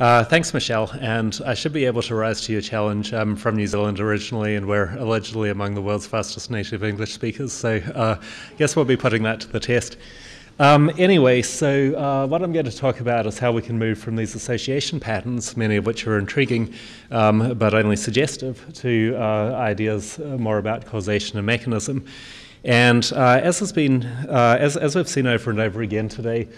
Uh, thanks, Michelle. And I should be able to rise to your challenge. I'm from New Zealand originally, and we're allegedly among the world's fastest native English speakers. So uh, I guess we'll be putting that to the test. Um, anyway, so uh, what I'm going to talk about is how we can move from these association patterns, many of which are intriguing um, but only suggestive, to uh, ideas uh, more about causation and mechanism. And uh, as has been, uh, as, as we've seen over and over again today,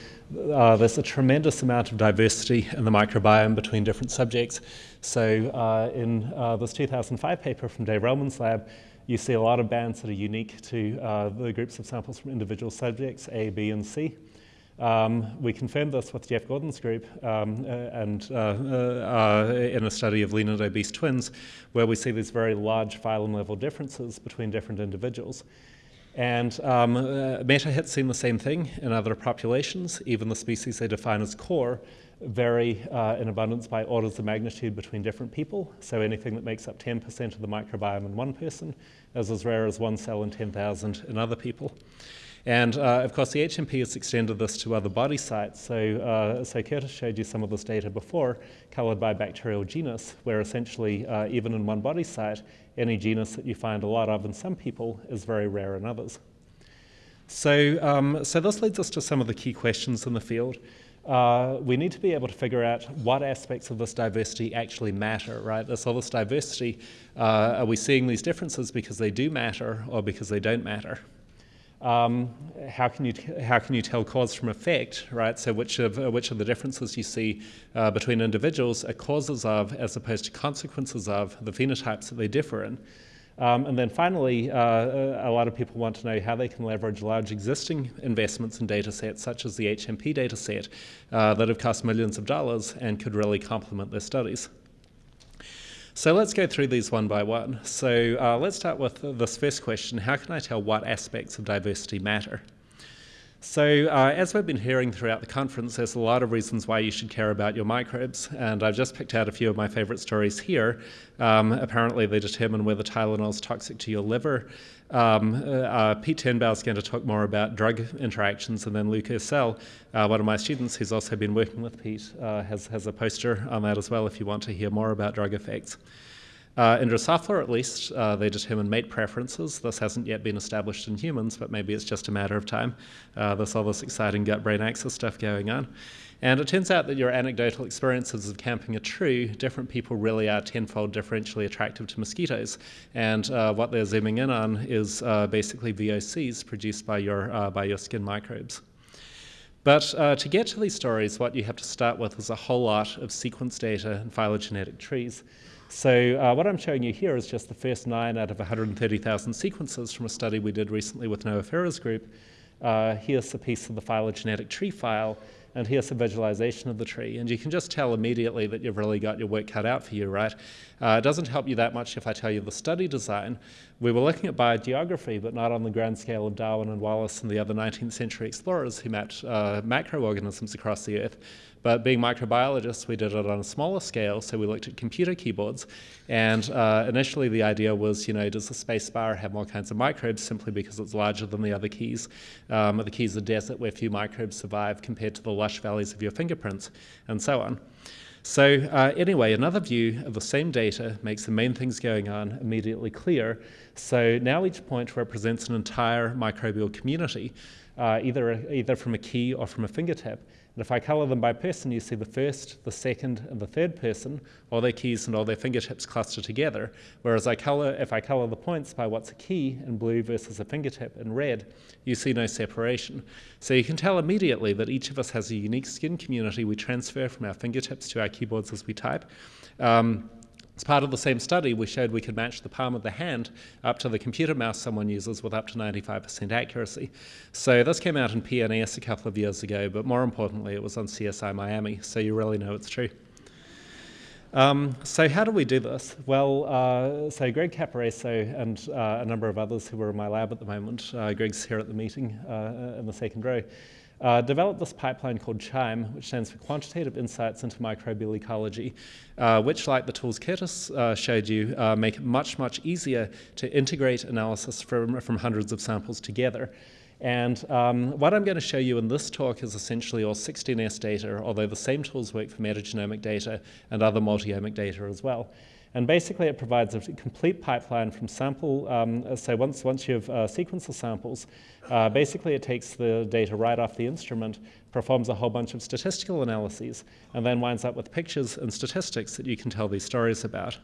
uh, there's a tremendous amount of diversity in the microbiome between different subjects. So uh, in uh, this 2005 paper from Dave Relman's lab, you see a lot of bands that are unique to uh, the groups of samples from individual subjects, A, B, and C. Um, we confirmed this with Jeff Gordon's group um, and uh, uh, in a study of lean and obese twins, where we see these very large phylum level differences between different individuals. And um, uh, MetaHit's seen the same thing in other populations. Even the species they define as core vary uh, in abundance by orders of magnitude between different people. So anything that makes up 10% of the microbiome in one person is as rare as one cell in 10,000 in other people. And uh, of course, the HMP has extended this to other body sites. So, uh, so Curtis showed you some of this data before, colored by bacterial genus, where essentially, uh, even in one body site, any genus that you find a lot of in some people is very rare in others. So, um, so this leads us to some of the key questions in the field. Uh, we need to be able to figure out what aspects of this diversity actually matter, right? So this diversity, uh, are we seeing these differences because they do matter or because they don't matter? Um, how can you how can you tell cause from effect, right? So which of uh, which of the differences you see uh, between individuals are causes of, as opposed to consequences of, the phenotypes that they differ in. Um, and then finally, uh, a lot of people want to know how they can leverage large existing investments in data sets, such as the HMP data set, uh, that have cost millions of dollars and could really complement their studies. So let's go through these one by one. So uh, let's start with this first question. How can I tell what aspects of diversity matter? So uh, as we've been hearing throughout the conference, there's a lot of reasons why you should care about your microbes, and I've just picked out a few of my favorite stories here. Um, apparently they determine whether Tylenol is toxic to your liver. Um, uh, uh, Pete Turnbaugh is going to talk more about drug interactions, and then Luke Ursell, uh, one of my students who's also been working with Pete, uh, has, has a poster on that as well if you want to hear more about drug effects. Uh, in Drosophila, at least, uh, they determine mate preferences. This hasn't yet been established in humans, but maybe it's just a matter of time. Uh, there's all this exciting gut-brain axis stuff going on. And it turns out that your anecdotal experiences of camping are true. Different people really are tenfold differentially attractive to mosquitoes. And uh, what they're zooming in on is uh, basically VOCs produced by your, uh, by your skin microbes. But uh, to get to these stories, what you have to start with is a whole lot of sequence data and phylogenetic trees. So uh, what I'm showing you here is just the first nine out of 130,000 sequences from a study we did recently with Noah Fierer's group. Uh, here's a piece of the phylogenetic tree file, and here's a visualization of the tree. And you can just tell immediately that you've really got your work cut out for you, right? Uh, it doesn't help you that much if I tell you the study design. We were looking at biogeography, but not on the grand scale of Darwin and Wallace and the other 19th century explorers who mapped uh, macroorganisms across the earth. But being microbiologists, we did it on a smaller scale, so we looked at computer keyboards. And uh, initially the idea was, you know, does the space bar have more kinds of microbes simply because it's larger than the other keys? Um, the keys of desert where few microbes survive compared to the lush valleys of your fingerprints, and so on. So uh, anyway, another view of the same data makes the main things going on immediately clear. So now each point represents an entire microbial community, uh, either, either from a key or from a fingertip. And if I color them by person, you see the first, the second, and the third person, all their keys and all their fingertips cluster together. Whereas I color, if I color the points by what's a key in blue versus a fingertip in red, you see no separation. So you can tell immediately that each of us has a unique skin community we transfer from our fingertips to our keyboards as we type. Um, as part of the same study, we showed we could match the palm of the hand up to the computer mouse someone uses with up to 95% accuracy. So this came out in PNAS a couple of years ago, but more importantly, it was on CSI Miami, so you really know it's true. Um, so how do we do this? Well, uh, so Greg Caporaso and uh, a number of others who are in my lab at the moment, uh, Greg's here at the meeting uh, in the second row, uh, developed this pipeline called QIIME, which stands for Quantitative Insights into Microbial Ecology, uh, which, like the tools Curtis uh, showed you, uh, make it much, much easier to integrate analysis from, from hundreds of samples together. And um, what I'm going to show you in this talk is essentially all 16S data, although the same tools work for metagenomic data and other multi-omic data as well. And basically, it provides a complete pipeline from sample. Um, so once, once you've uh, sequenced the samples, uh, basically it takes the data right off the instrument, performs a whole bunch of statistical analyses, and then winds up with pictures and statistics that you can tell these stories about.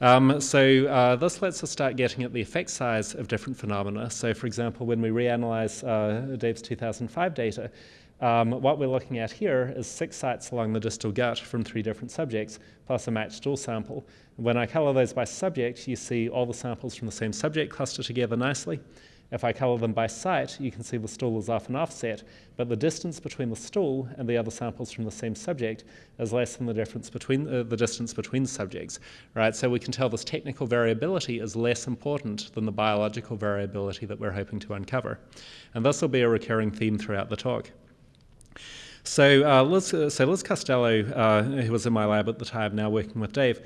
Um, so uh, this lets us start getting at the effect size of different phenomena. So for example, when we reanalyze uh, Dave's 2005 data, um, what we're looking at here is six sites along the distal gut from three different subjects, plus a matched stool sample. When I color those by subject, you see all the samples from the same subject cluster together nicely. If I color them by site, you can see the stool is off and offset, but the distance between the stool and the other samples from the same subject is less than the difference between uh, the distance between subjects, right? So we can tell this technical variability is less important than the biological variability that we're hoping to uncover. And this will be a recurring theme throughout the talk. So, uh, Liz, uh, so Liz Costello, uh, who was in my lab at the time, now working with Dave,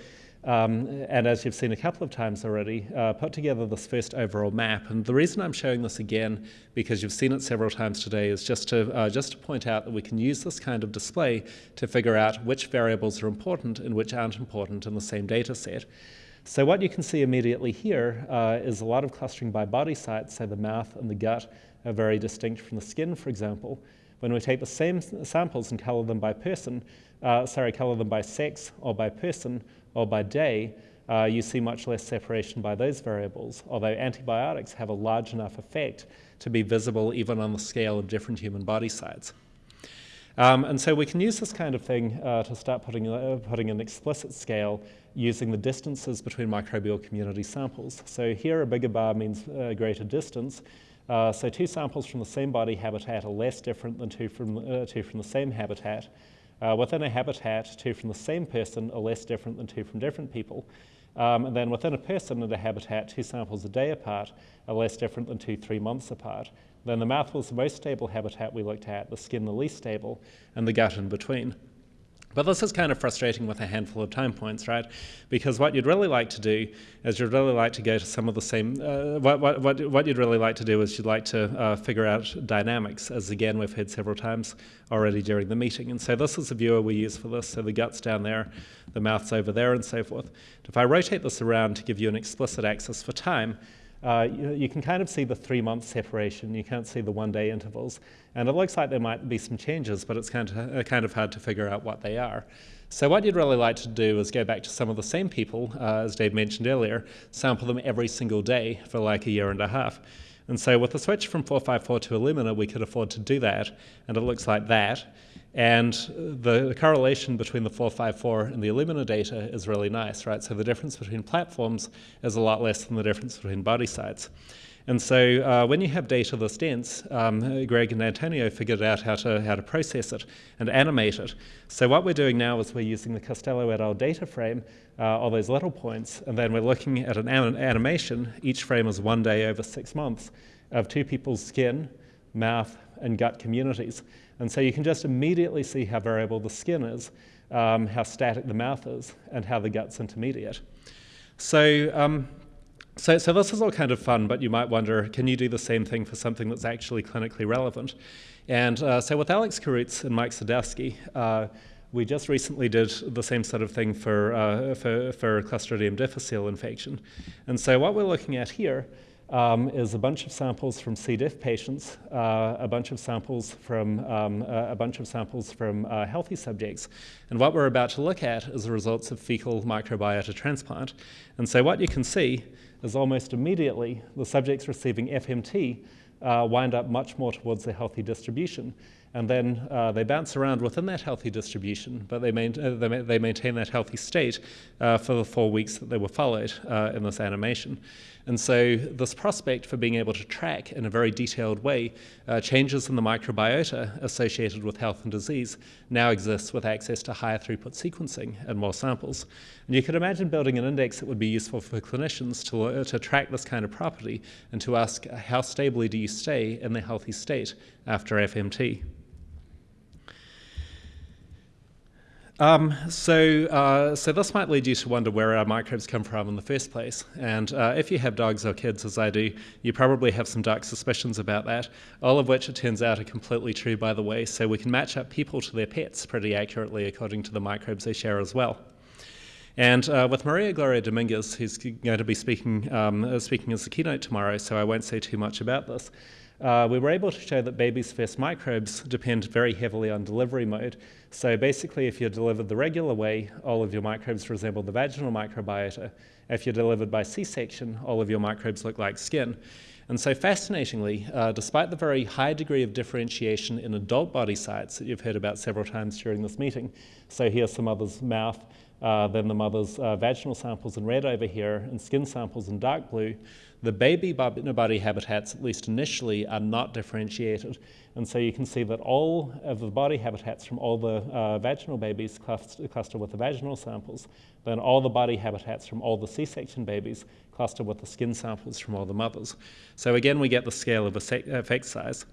um, and as you've seen a couple of times already, uh, put together this first overall map. And the reason I'm showing this again, because you've seen it several times today, is just to, uh, just to point out that we can use this kind of display to figure out which variables are important and which aren't important in the same data set. So what you can see immediately here uh, is a lot of clustering by body sites, so the mouth and the gut are very distinct from the skin, for example. When we take the same samples and color them by person, uh, sorry, color them by sex or by person or by day, uh, you see much less separation by those variables, although antibiotics have a large enough effect to be visible even on the scale of different human body sites. Um, and so we can use this kind of thing uh, to start putting, uh, putting an explicit scale using the distances between microbial community samples. So here a bigger bar means a greater distance, uh, so two samples from the same body habitat are less different than two from, uh, two from the same habitat. Uh, within a habitat, two from the same person are less different than two from different people. Um, and then within a person and a habitat, two samples a day apart are less different than two three months apart. Then the mouth was the most stable habitat we looked at, the skin the least stable, and the gut in between. But this is kind of frustrating with a handful of time points, right? Because what you'd really like to do is you'd really like to go to some of the same, uh, what, what, what, what you'd really like to do is you'd like to uh, figure out dynamics, as again we've heard several times already during the meeting. And so this is the viewer we use for this. So the gut's down there, the mouth's over there, and so forth. If I rotate this around to give you an explicit axis for time, uh, you, you, can kind of see the three month separation. You can't see the one day intervals. And it looks like there might be some changes, but it's kind of, uh, kind of hard to figure out what they are. So what you'd really like to do is go back to some of the same people, uh, as Dave mentioned earlier, sample them every single day for like a year and a half. And so with the switch from 454 to Illumina, we could afford to do that, and it looks like that. And the, the, correlation between the 454 and the Illumina data is really nice, right? So the difference between platforms is a lot less than the difference between body sites. And so uh, when you have data this dense, um, Greg and Antonio figured out how to, how to process it and animate it. So what we're doing now is we're using the Costello et al. data frame, uh, all those little points, and then we're looking at an animation. Each frame is one day over six months of two people's skin, mouth, and gut communities. And so you can just immediately see how variable the skin is, um, how static the mouth is, and how the gut's intermediate. So, um, so, so this is all kind of fun, but you might wonder, can you do the same thing for something that's actually clinically relevant? And uh, so with Alex Khoruts and Mike Sadowsky, uh, we just recently did the same sort of thing for, uh, for, for Clostridium difficile infection. And so what we're looking at here um, is a bunch of samples from C. diff patients, uh, a bunch of samples from um, uh, a bunch of samples from uh, healthy subjects, and what we're about to look at is the results of fecal microbiota transplant. And so what you can see is almost immediately the subjects receiving FMT uh, wind up much more towards the healthy distribution. And then uh, they bounce around within that healthy distribution, but they, main, uh, they, ma they, maintain that healthy state for the four weeks that they were followed in this animation. And so this prospect for being able to track in a very detailed way uh, changes in the microbiota associated with health and disease now exists with access to higher throughput sequencing and more samples. And you could imagine building an index that would be useful for clinicians to, uh, to track this kind of property and to ask how stably do you stay in the healthy state after FMT. Um, so, uh, so this might lead you to wonder where our microbes come from in the first place. And uh, if you have dogs or kids, as I do, you probably have some dark suspicions about that. All of which, it turns out, are completely true, by the way. So we can match up people to their pets pretty accurately according to the microbes they share as well. And uh, with Maria Gloria Dominguez, who's going to be speaking, um, uh, speaking as the keynote tomorrow, so I won't say too much about this, uh, we were able to show that babies' first microbes depend very heavily on delivery mode. So basically, if you're delivered the regular way, all of your microbes resemble the vaginal microbiota. If you're delivered by C-section, all of your microbes look like skin. And so fascinatingly, uh, despite the very high degree of differentiation in adult body sites that you've heard about several times during this meeting, so here's the mother's mouth, uh, then the mother's uh, vaginal samples in red over here, and skin samples in dark blue, the baby body habitats, at least initially, are not differentiated. And so you can see that all of the body habitats from all the uh, vaginal babies cluster, cluster with the vaginal samples, then all the body habitats from all the C-section babies cluster with the skin samples from all the mothers. So again, we get the scale of effect size.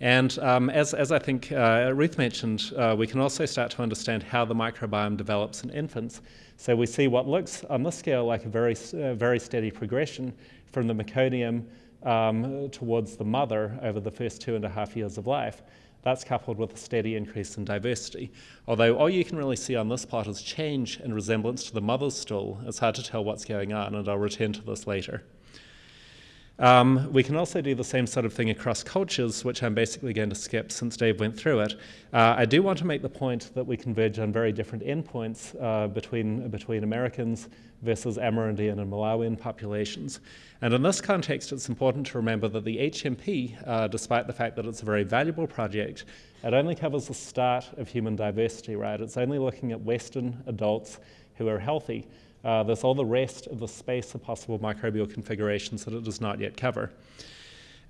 And um, as, as I think uh, Ruth mentioned, uh, we can also start to understand how the microbiome develops in infants. So we see what looks on this scale like a very, uh, very steady progression from the meconium um, towards the mother over the first two and a half years of life. That's coupled with a steady increase in diversity. Although all you can really see on this plot is change in resemblance to the mother's stool, it's hard to tell what's going on, and I'll return to this later. Um, we can also do the same sort of thing across cultures, which I'm basically going to skip since Dave went through it. Uh, I do want to make the point that we converge on very different endpoints uh, between, between Americans versus Amerindian and Malawian populations. And in this context, it's important to remember that the HMP, uh, despite the fact that it's a very valuable project, it only covers the start of human diversity, right? It's only looking at Western adults who are healthy. Uh, there's all the rest of the space of possible microbial configurations that it does not yet cover.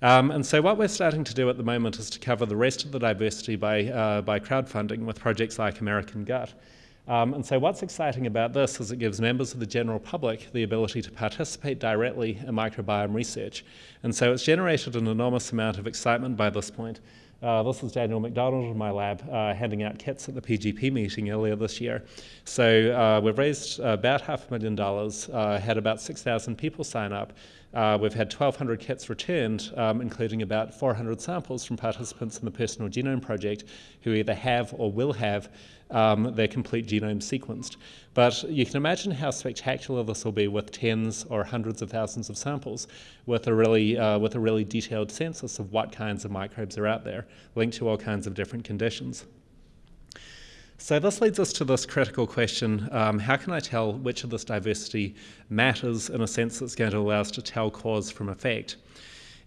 Um, and so what we're starting to do at the moment is to cover the rest of the diversity by, uh, by crowdfunding with projects like American Gut. Um, and so what's exciting about this is it gives members of the general public the ability to participate directly in microbiome research. And so it's generated an enormous amount of excitement by this point. Uh, this is Daniel McDonald in my lab uh, handing out kits at the PGP meeting earlier this year. So uh, we've raised about half a million dollars, uh, had about 6,000 people sign up. Uh, we've had 1,200 kits returned, um, including about 400 samples from participants in the Personal Genome Project who either have or will have um, their complete genome sequenced. But you can imagine how spectacular this will be with tens or hundreds of thousands of samples with a really, uh, with a really detailed census of what kinds of microbes are out there, linked to all kinds of different conditions. So this leads us to this critical question, um, how can I tell which of this diversity matters in a sense that's going to allow us to tell cause from effect?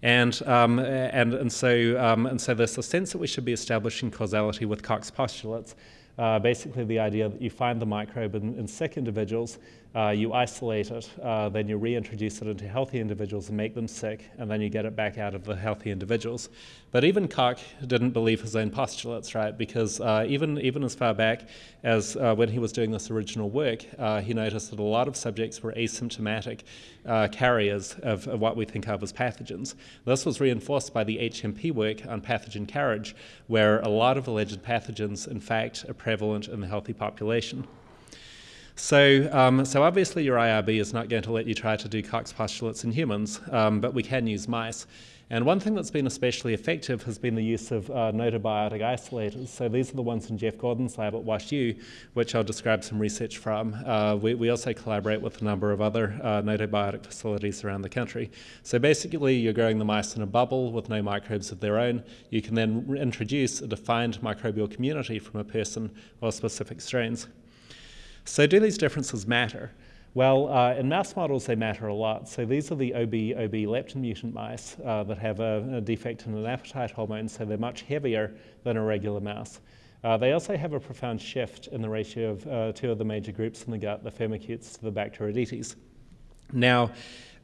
And, um, and, and, so, um, and so there's a sense that we should be establishing causality with Koch's postulates. Uh, basically the idea that you find the microbe in, in sick individuals uh, you isolate it, uh, then you reintroduce it into healthy individuals and make them sick, and then you get it back out of the healthy individuals. But even Koch didn't believe his own postulates, right? Because uh, even, even as far back as uh, when he was doing this original work, uh, he noticed that a lot of subjects were asymptomatic uh, carriers of, of, what we think of as pathogens. This was reinforced by the HMP work on pathogen carriage, where a lot of alleged pathogens, in fact, are prevalent in the healthy population. So, um, so obviously your IRB is not going to let you try to do Koch's postulates in humans, um, but we can use mice. And one thing that's been especially effective has been the use of uh, gnotobiotic isolators. So these are the ones in Jeff Gordon's lab at WashU, which I'll describe some research from. Uh, we, we, also collaborate with a number of other uh, gnotobiotic facilities around the country. So basically, you're growing the mice in a bubble with no microbes of their own. You can then introduce a defined microbial community from a person or specific strains. So do these differences matter? Well, uh, in mouse models, they matter a lot. So these are the OB, OB leptin mutant mice uh, that have a, a, defect in an appetite hormone, so they're much heavier than a regular mouse. Uh, they also have a profound shift in the ratio of uh, two of the major groups in the gut, the firmicutes to the Bacteroidetes. Now,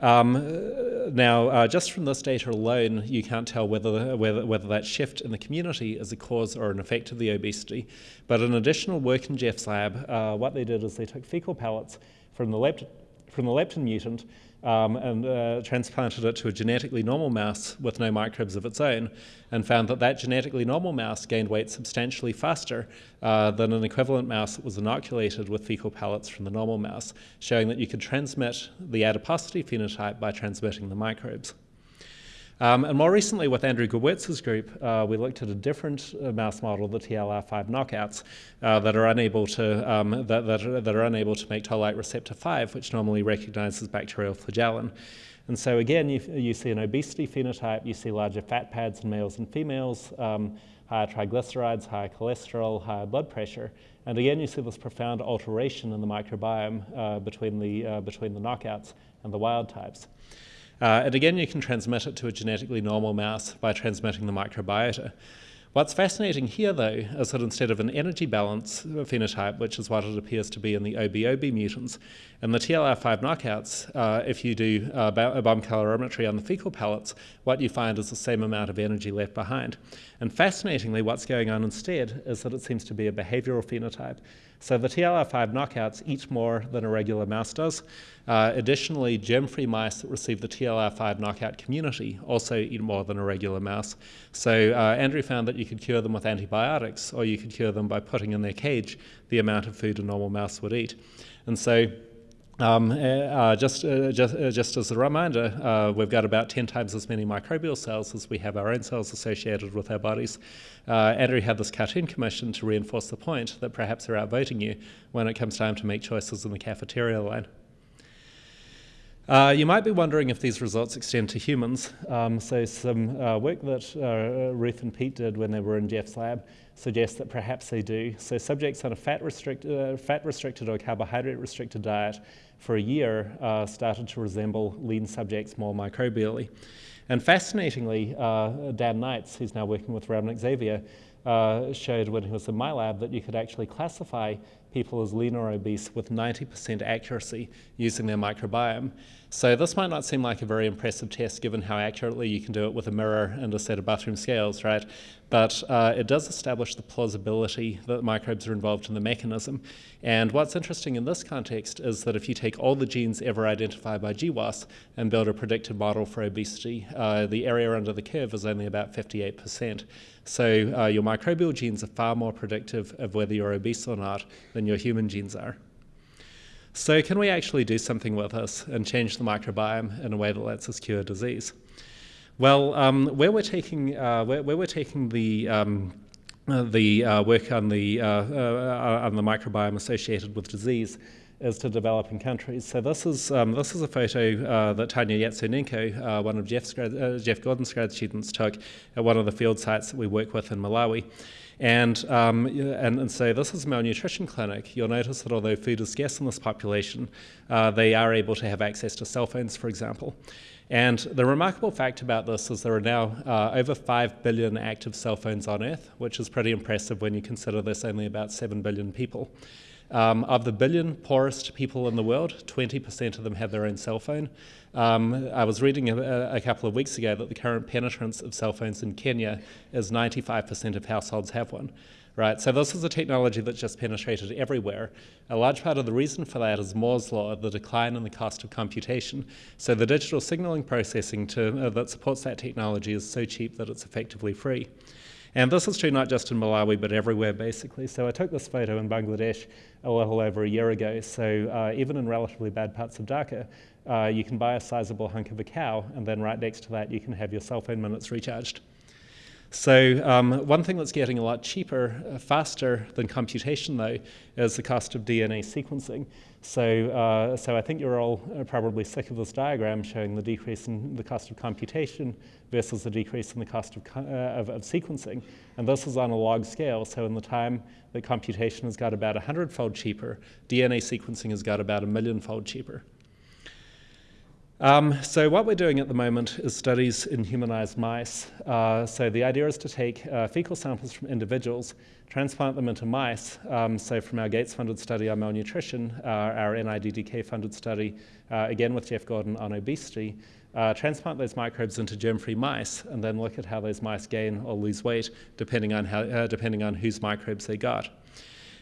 um, now, uh, just from this data alone, you can't tell whether, whether, whether that shift in the community is a cause or an effect of the obesity. But in additional work in Jeff's lab, uh, what they did is they took fecal pellets from the, lept from the leptin mutant um, and uh, transplanted it to a genetically normal mouse with no microbes of its own, and found that that genetically normal mouse gained weight substantially faster uh, than an equivalent mouse that was inoculated with fecal pellets from the normal mouse, showing that you could transmit the adiposity phenotype by transmitting the microbes. Um, and more recently, with Andrew Gewirtz's group, uh, we looked at a different uh, mouse model, the TLR5 knockouts, uh, that are unable to um, that, that, are, that are unable to make toll-like receptor 5, which normally recognizes bacterial flagellin. And so again, you, you see an obesity phenotype, you see larger fat pads in males and females, um, higher triglycerides, higher cholesterol, higher blood pressure. And again, you see this profound alteration in the microbiome uh, between, the, uh, between the knockouts and the wild types. Uh, and again, you can transmit it to a genetically normal mouse by transmitting the microbiota. What's fascinating here, though, is that instead of an energy balance phenotype, which is what it appears to be in the OBOB mutants, in the TLR5 knockouts, uh, if you do uh, a bomb calorimetry on the fecal pellets, what you find is the same amount of energy left behind. And fascinatingly, what's going on instead is that it seems to be a behavioral phenotype. So the TLR5 knockouts eat more than a regular mouse does. Uh, additionally, germ-free mice that receive the TLR5 knockout community also eat more than a regular mouse. So uh, Andrew found that you could cure them with antibiotics, or you could cure them by putting in their cage the amount of food a normal mouse would eat. And so um, uh, uh, just, uh, just, uh, just as a reminder, uh, we've got about 10 times as many microbial cells as we have our own cells associated with our bodies. Uh, Andrew had this cartoon commissioned to reinforce the point that perhaps they're outvoting you when it comes time to make choices in the cafeteria line. Uh, you might be wondering if these results extend to humans. Um, so some uh, work that uh, Ruth and Pete did when they were in Jeff's lab suggests that perhaps they do. So subjects on a fat, restrict, uh, fat restricted or carbohydrate restricted diet for a year uh, started to resemble lean subjects more microbially. And fascinatingly, uh, Dan Knights, who's now working with Ramnik Xavier, uh, showed when he was in my lab that you could actually classify people as lean or obese with 90% accuracy using their microbiome. So this might not seem like a very impressive test given how accurately you can do it with a mirror and a set of bathroom scales, right? But uh, it does establish the plausibility that microbes are involved in the mechanism. And what's interesting in this context is that if you take all the genes ever identified by GWAS and build a predictive model for obesity, uh, the area under the curve is only about 58%. So uh, your microbial genes are far more predictive of whether you're obese or not than your human genes are. So can we actually do something with this and change the microbiome in a way that lets us cure disease? Well, um, where we're taking uh, where, where, we're taking the um, uh, the uh, work on the uh, uh, on the microbiome associated with disease is to developing countries. So this is um, this is a photo uh, that Tanya Yatsunenko, uh, one of Jeff's uh, Jeff Gordon's grad students, took at one of the field sites that we work with in Malawi. And, um, and, and, so this is a malnutrition clinic. You'll notice that although food is scarce in this population, uh, they are able to have access to cell phones, for example. And the remarkable fact about this is there are now uh, over 5 billion active cell phones on Earth, which is pretty impressive when you consider there's only about 7 billion people. Um, of the billion poorest people in the world, 20% of them have their own cell phone. Um, I was reading a, a, couple of weeks ago that the current penetrance of cell phones in Kenya is 95% of households have one. Right, so this is a technology that's just penetrated everywhere. A large part of the reason for that is Moore's law, the decline in the cost of computation. So the digital signaling processing to, uh, that supports that technology is so cheap that it's effectively free. And this is true not just in Malawi, but everywhere basically. So I took this photo in Bangladesh a little over a year ago. So uh, even in relatively bad parts of Dhaka, uh, you can buy a sizable hunk of a cow, and then right next to that, you can have your cell phone minutes recharged. So um, one thing that's getting a lot cheaper, uh, faster than computation though, is the cost of DNA sequencing. So, uh, so I think you're all uh, probably sick of this diagram showing the decrease in the cost of computation versus the decrease in the cost of, uh, of, of, sequencing. And this is on a log scale. So in the time that computation has got about 100-fold cheaper, DNA sequencing has got about a million-fold cheaper. Um, so what we're doing at the moment is studies in humanized mice. Uh, so the idea is to take uh, fecal samples from individuals, transplant them into mice. Um, so from our Gates-funded study on malnutrition, uh, our NIDDK-funded study, uh, again with Jeff Gordon on obesity, uh, transplant those microbes into germ-free mice, and then look at how those mice gain or lose weight depending on, how, uh, depending on whose microbes they got.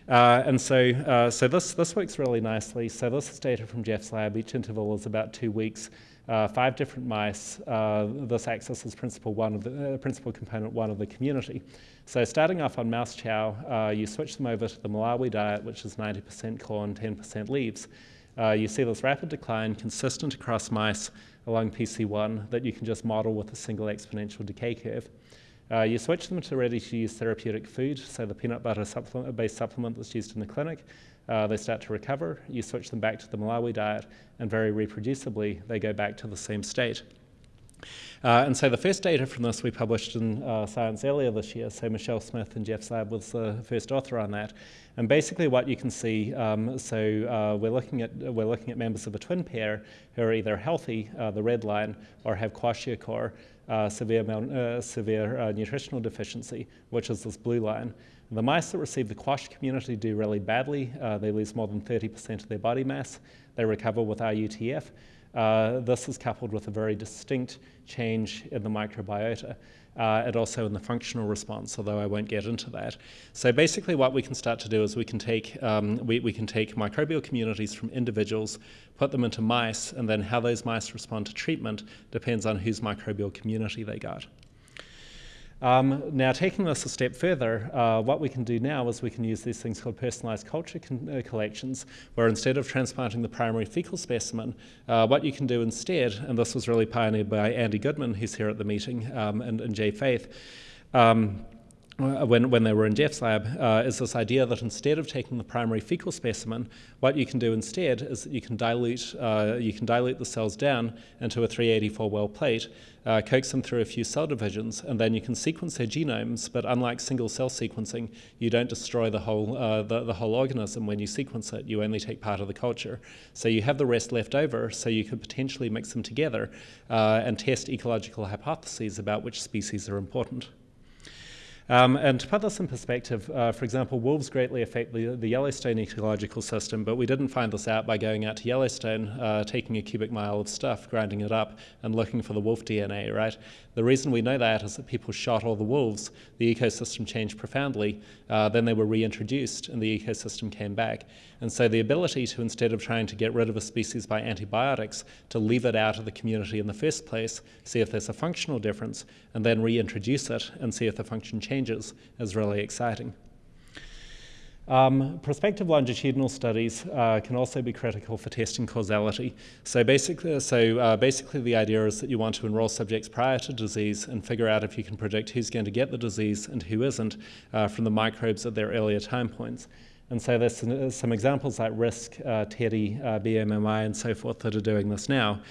Uh, and so, uh, so this, this works really nicely. So this is data from Jeff's lab. Each interval is about two weeks. Uh, five different mice. Uh, this accesses principal one of the uh, principal component one of the community. So starting off on mouse chow, uh, you switch them over to the Malawi diet, which is 90% corn, 10% leaves. you see this rapid decline consistent across mice along PC1 that you can just model with a single exponential decay curve. Uh, you switch them to ready-to-use therapeutic food, so the peanut butter supplement, based supplement that's used in the clinic. Uh, they start to recover. You switch them back to the Malawi diet, and very reproducibly, they go back to the same state. Uh, and so the first data from this we published in uh, Science earlier this year. So Michelle Smith and Jeff lab was the first author on that. And basically, what you can see, um, so uh, we're looking at we're looking at members of a twin pair who are either healthy, uh, the red line, or have kwashiorkor, uh, severe uh, severe nutritional deficiency, which is this blue line. The mice that receive the quash community do really badly. they lose more than 30% of their body mass. They recover with RUTF. Uh, this is coupled with a very distinct change in the microbiota uh, and also in the functional response, although I won't get into that. So basically what we can start to do is we can take, um, we, we can take microbial communities from individuals, put them into mice, and then how those mice respond to treatment depends on whose microbial community they got. Um, now, taking this a step further, uh, what we can do now is we can use these things called personalized culture uh, collections, where instead of transplanting the primary fecal specimen, uh, what you can do instead, and this was really pioneered by Andy Goodman, who's here at the meeting, um, and, and Jay Faith. Um, when, when they were in Jeff's lab, uh, is this idea that instead of taking the primary fecal specimen, what you can do instead is that you can dilute, uh, you can dilute the cells down into a 384 well plate, uh, coax them through a few cell divisions, and then you can sequence their genomes, but unlike single cell sequencing, you don't destroy the whole, uh, the, the whole organism when you sequence it, you only take part of the culture. So you have the rest left over, so you could potentially mix them together uh, and test ecological hypotheses about which species are important. Um, and to put this in perspective, uh, for example, wolves greatly affect the, the, Yellowstone ecological system, but we didn't find this out by going out to Yellowstone, uh, taking a cubic mile of stuff, grinding it up, and looking for the wolf DNA, right? The reason we know that is that people shot all the wolves, the ecosystem changed profoundly, uh, then they were reintroduced, and the ecosystem came back. And so the ability to, instead of trying to get rid of a species by antibiotics, to leave it out of the community in the first place, see if there's a functional difference, and then reintroduce it and see if the function changes is really exciting. Um, prospective longitudinal studies uh, can also be critical for testing causality. So basically, so uh, basically, the idea is that you want to enroll subjects prior to disease and figure out if you can predict who's going to get the disease and who isn't uh, from the microbes at their earlier time points. And so there's some, some examples like RISC, uh, TEDDY, uh, BMMI, and so forth that are doing this now.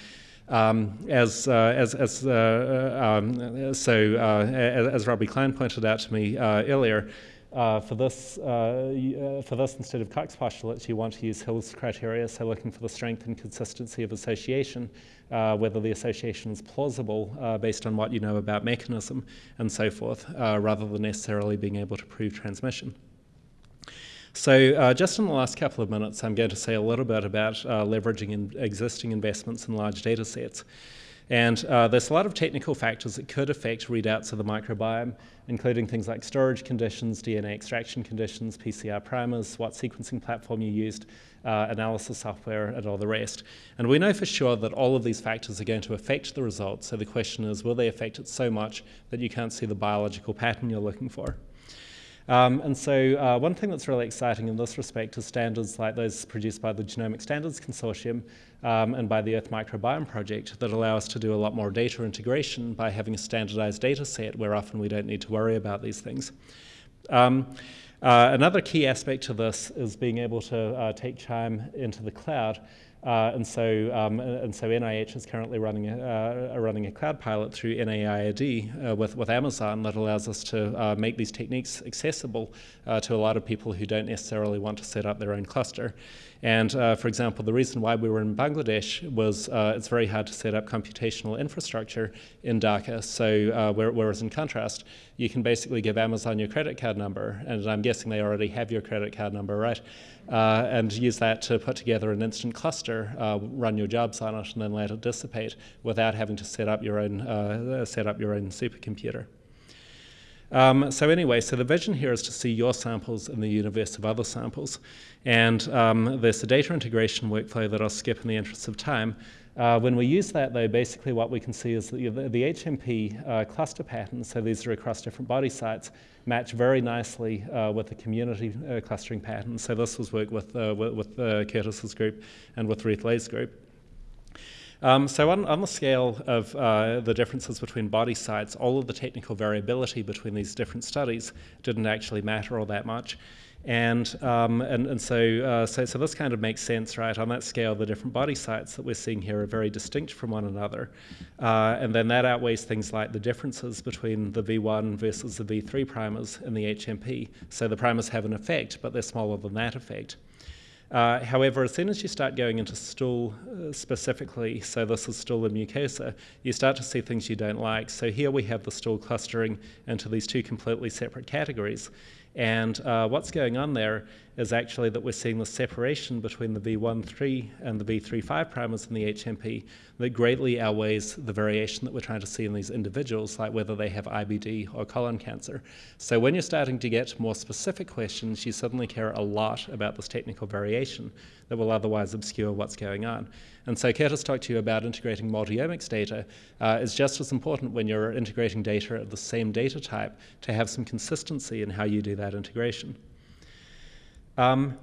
Um, as, uh, as, as uh, uh, um, so uh, as, Robbie Klein pointed out to me uh, earlier, uh, for this, for this, instead of Koch's postulates, you want to use Hill's criteria, so looking for the strength and consistency of association, whether the association is plausible based on what you know about mechanism and so forth, rather than necessarily being able to prove transmission. So uh, just in the last couple of minutes, I'm going to say a little bit about uh, leveraging in existing investments in large data sets. And uh, there's a lot of technical factors that could affect readouts of the microbiome, including things like storage conditions, DNA extraction conditions, PCR primers, what sequencing platform you used, uh, analysis software, and all the rest. And we know for sure that all of these factors are going to affect the results. So the question is, will they affect it so much that you can't see the biological pattern you're looking for? Um, and so uh, one thing that's really exciting in this respect is standards like those produced by the Genomic Standards Consortium um, and by the Earth Microbiome Project that allow us to do a lot more data integration by having a standardized data set where often we don't need to worry about these things. Um, uh, another key aspect to this is being able to uh, take QIIME into the cloud. Uh, and so, um, and so NIH is currently running a, uh, running a cloud pilot through NIAID uh, with, with Amazon that allows us to uh, make these techniques accessible uh, to a lot of people who don't necessarily want to set up their own cluster. And uh, for example, the reason why we were in Bangladesh was it's very hard to set up computational infrastructure in Dhaka. So whereas in contrast, you can basically give Amazon your credit card number, and I'm guessing they already have your credit card number, right? uh, and use that to put together an instant cluster, uh, run your jobs on it, and then let it dissipate without having to set up your own, uh, set up your own supercomputer. Um, so anyway, so the vision here is to see your samples in the universe of other samples. And um, there's a data integration workflow that I'll skip in the interest of time. Uh, when we use that, though, basically what we can see is the, the, the HMP uh, cluster patterns, so these are across different body sites, match very nicely uh, with the community uh, clustering patterns. So this was work with, uh, with, uh, Curtis's group and with Ruth Ley's group. Um, so on, on, the scale of uh, the differences between body sites, all of the technical variability between these different studies didn't actually matter all that much. And, um, and, and so, uh, so, so this kind of makes sense, right? On that scale, the different body sites that we're seeing here are very distinct from one another. Uh, and then that outweighs things like the differences between the V1 versus the V3 primers in the HMP. So the primers have an effect, but they're smaller than that effect. Uh, however, as soon as you start going into stool uh, specifically, so this is stool and mucosa, you start to see things you don't like. So here we have the stool clustering into these two completely separate categories. And uh, what's going on there is actually that we're seeing the separation between the V1-3 and the V3-5 primers in the HMP that greatly outweighs the variation that we're trying to see in these individuals, like whether they have IBD or colon cancer. So when you're starting to get more specific questions, you suddenly care a lot about this technical variation that will otherwise obscure what's going on. And so Curtis talked to you about integrating multiomics data. Uh, is just as important when you're integrating data of the same data type to have some consistency in how you do that integration. Um,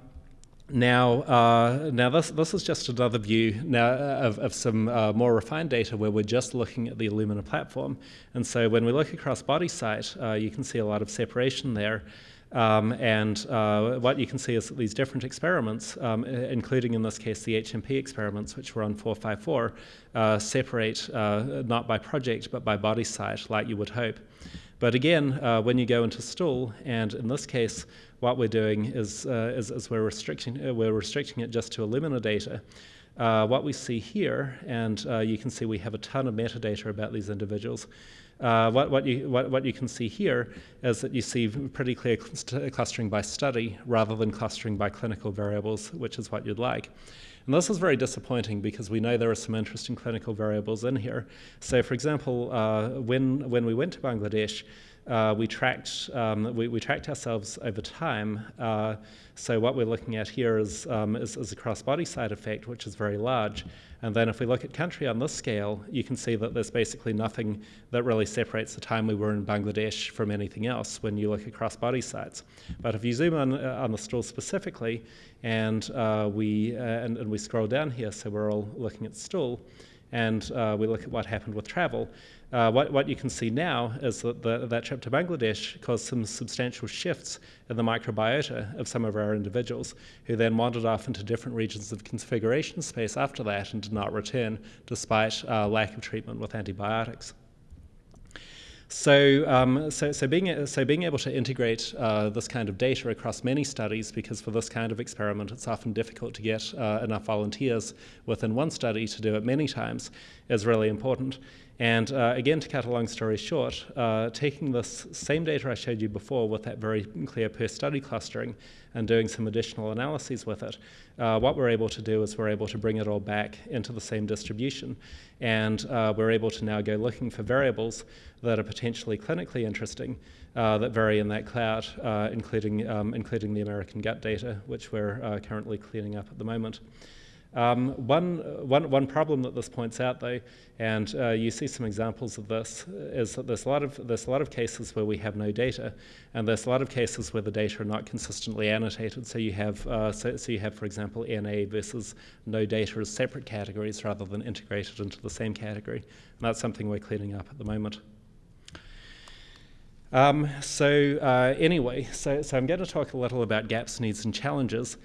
now, uh, now this, this is just another view now of, of some uh, more refined data where we're just looking at the Illumina platform. And so when we look across body site, uh, you can see a lot of separation there. Um, and uh, what you can see is that these different experiments, um, including in this case the HMP experiments, which were on 454, uh, separate uh, not by project but by body site, like you would hope. But again, uh, when you go into stool, and in this case, what we're doing is, uh, is, is, we're, restricting, uh, we're restricting it just to Illumina data. what we see here, and you can see we have a ton of metadata about these individuals, uh, what, what, you, what, what you can see here is that you see pretty clear clustering by study rather than clustering by clinical variables, which is what you'd like. And this is very disappointing because we know there are some interesting clinical variables in here. So for example, uh, when, when we went to Bangladesh, uh, we tracked um, we, we, tracked ourselves over time. Uh, so what we're looking at here is, um, is, is a cross-body side effect, which is very large. And then if we look at country on this scale, you can see that there's basically nothing that really separates the time we were in Bangladesh from anything else when you look across body sites. But if you zoom in uh, on the stool specifically, and uh, we uh, and, and we scroll down here, so we're all looking at stool, and uh, we look at what happened with travel, uh, what, what you can see now is that the, that trip to Bangladesh caused some substantial shifts in the microbiota of some of our individuals, who then wandered off into different regions of configuration space after that and did not return, despite uh, lack of treatment with antibiotics. So, um, so, so, being, so being able to integrate uh, this kind of data across many studies, because for this kind of experiment it's often difficult to get uh, enough volunteers within one study to do it many times, is really important. And uh, again, to cut a long story short, uh, taking this same data I showed you before with that very clear per study clustering and doing some additional analyses with it, uh, what we're able to do is we're able to bring it all back into the same distribution. And uh, we're able to now go looking for variables that are potentially clinically interesting uh, that vary in that cloud, uh, including, um, including the American gut data, which we're currently cleaning up at the moment. Um, one, one, one problem that this points out, though, and uh, you see some examples of this, is that there's a, lot of, there's a lot of cases where we have no data, and there's a lot of cases where the data are not consistently annotated. So you have, uh, so, so, you have, for example, NA versus no data as separate categories rather than integrated into the same category. And that's something we're cleaning up at the moment. Um, so uh, anyway, so, so I'm going to talk a little about gaps, needs, and challenges.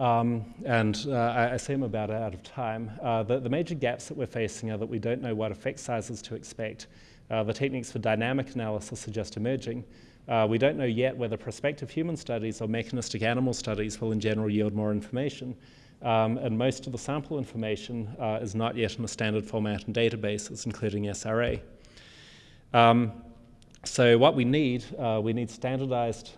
Um, and uh, I, I I'm about out of time. Uh, the, the, major gaps that we're facing are that we don't know what effect sizes to expect. Uh, the techniques for dynamic analysis are just emerging. Uh, we don't know yet whether prospective human studies or mechanistic animal studies will in general yield more information. Um, and most of the sample information uh, is not yet in a standard format in databases, including SRA. Um, so what we need, uh, we need standardized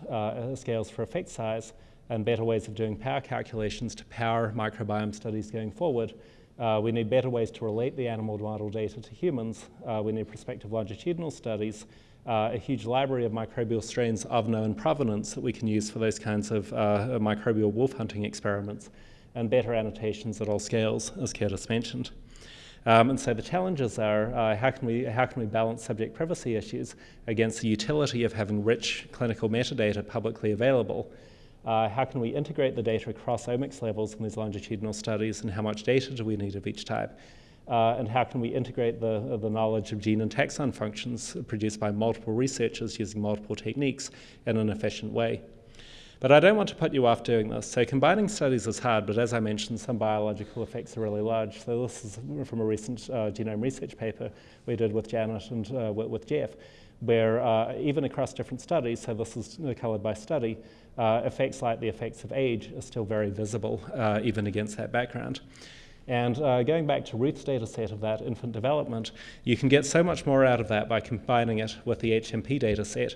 scales for effect size, and better ways of doing power calculations to power microbiome studies going forward. Uh, we need better ways to relate the animal model data to humans. Uh, we need prospective longitudinal studies, uh, a huge library of microbial strains of known provenance that we can use for those kinds of uh, microbial wolf hunting experiments, and better annotations at all scales, as Curtis mentioned. Um, and so the challenges are uh, how, can we, how can we balance subject privacy issues against the utility of having rich clinical metadata publicly available? Uh, how can we integrate the data across omics levels in these longitudinal studies, and how much data do we need of each type? Uh, and how can we integrate the, the knowledge of gene and taxon functions produced by multiple researchers using multiple techniques in an efficient way? But I don't want to put you off doing this. So combining studies is hard, but as I mentioned, some biological effects are really large. So this is from a recent uh, genome research paper we did with Janet and uh, with Jeff, where uh, even across different studies, so this is colored by study, uh, effects like the effects of age are still very visible, uh, even against that background. And uh, going back to Ruth's data set of that infant development, you can get so much more out of that by combining it with the HMP data set.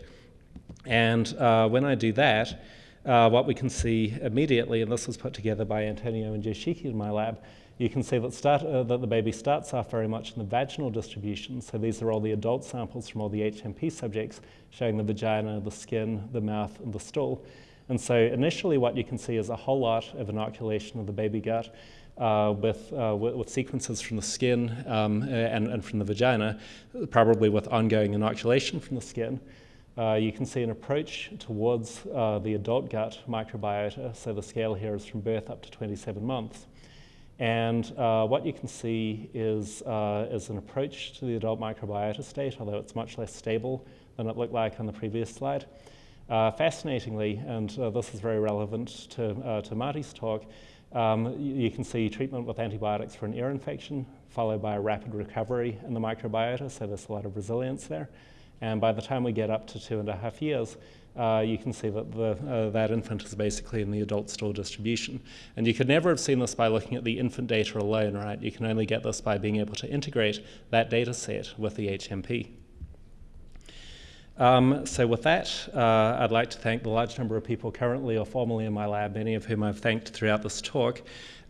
And when I do that, uh, what we can see immediately, and this was put together by Antonio and Yoshiki in my lab, you can see that, start, uh, that the baby starts off very much in the vaginal distribution. So these are all the adult samples from all the HMP subjects showing the vagina, the skin, the mouth, and the stool. And so initially what you can see is a whole lot of inoculation of the baby gut uh, with, uh, with, sequences from the skin um, and, and from the vagina, probably with ongoing inoculation from the skin. Uh, you can see an approach towards uh, the adult gut microbiota. So the scale here is from birth up to 27 months. And uh, what you can see is, uh, is an approach to the adult microbiota state, although it's much less stable than it looked like on the previous slide. Uh, fascinatingly, and uh, this is very relevant to, to Marty's talk, um, you, you can see treatment with antibiotics for an ear infection, followed by a rapid recovery in the microbiota, so there's a lot of resilience there. And by the time we get up to two and a half years, uh, you can see that the, uh, that infant is basically in the adult stool distribution. And you could never have seen this by looking at the infant data alone, right? You can only get this by being able to integrate that data set with the HMP. Um, so with that, uh, I'd like to thank the large number of people currently or formerly in my lab, many of whom I've thanked throughout this talk,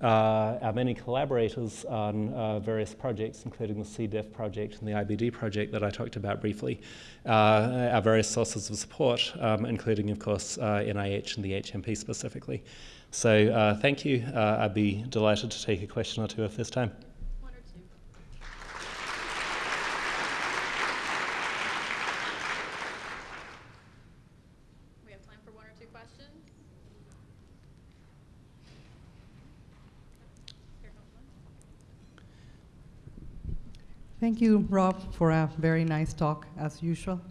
uh, our many collaborators on uh, various projects, including the C. diff project and the IBD project that I talked about briefly, uh, our various sources of support, um, including, of course, NIH and the HMP specifically. So thank you. I'd be delighted to take a question or two if there's time. Thank you, Rob, for a very nice talk, as usual.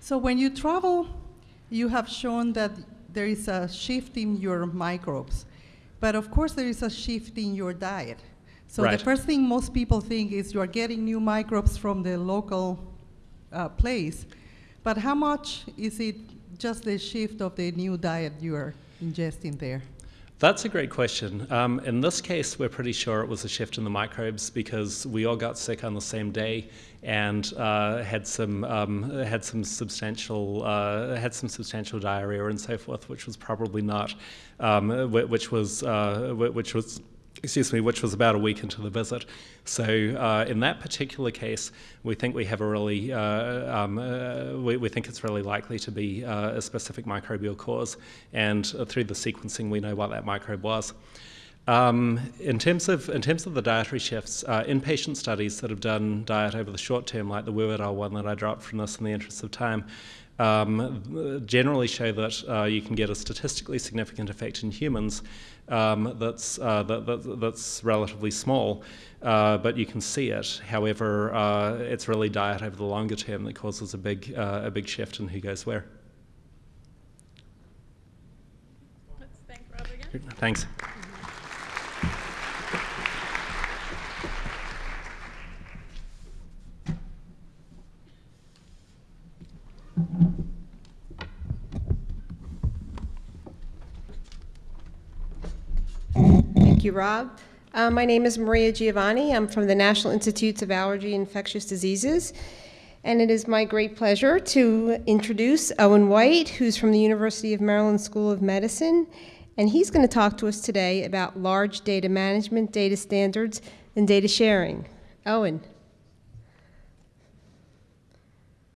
So when you travel, you have shown that there is a shift in your microbes. But of course, there is a shift in your diet. So right. the first thing most people think is you are getting new microbes from the local uh, place. But how much is it just the shift of the new diet you are ingesting there? That's a great question. Um, in this case, we're pretty sure it was a shift in the microbes because we all got sick on the same day and uh, had some um, had some substantial uh, had some substantial diarrhea and so forth, which was probably not, um, which was uh, which was excuse me, which was about a week into the visit. So uh, in that particular case, we think we have a really, uh, um, uh, we, we, think it's really likely to be uh, a specific microbial cause, and through the sequencing, we know what that microbe was. Um, in terms of in terms of the dietary shifts, uh, inpatient studies that have done diet over the short term, like the Wu et one that I dropped from this in the interest of time, um, generally show that uh, you can get a statistically significant effect in humans um, that's, uh, that, that, that's relatively small, uh, but you can see it. However, uh, it's really diet over the longer term that causes a big, uh, a big shift in who goes where. Let's thank Rob again. Thanks. Thank you, Rob. Uh, my name is Maria Giovanni. I'm from the National Institutes of Allergy and Infectious Diseases. And it is my great pleasure to introduce Owen White, who's from the University of Maryland School of Medicine And he's going to talk to us today about large data management, data standards, and data sharing. Owen.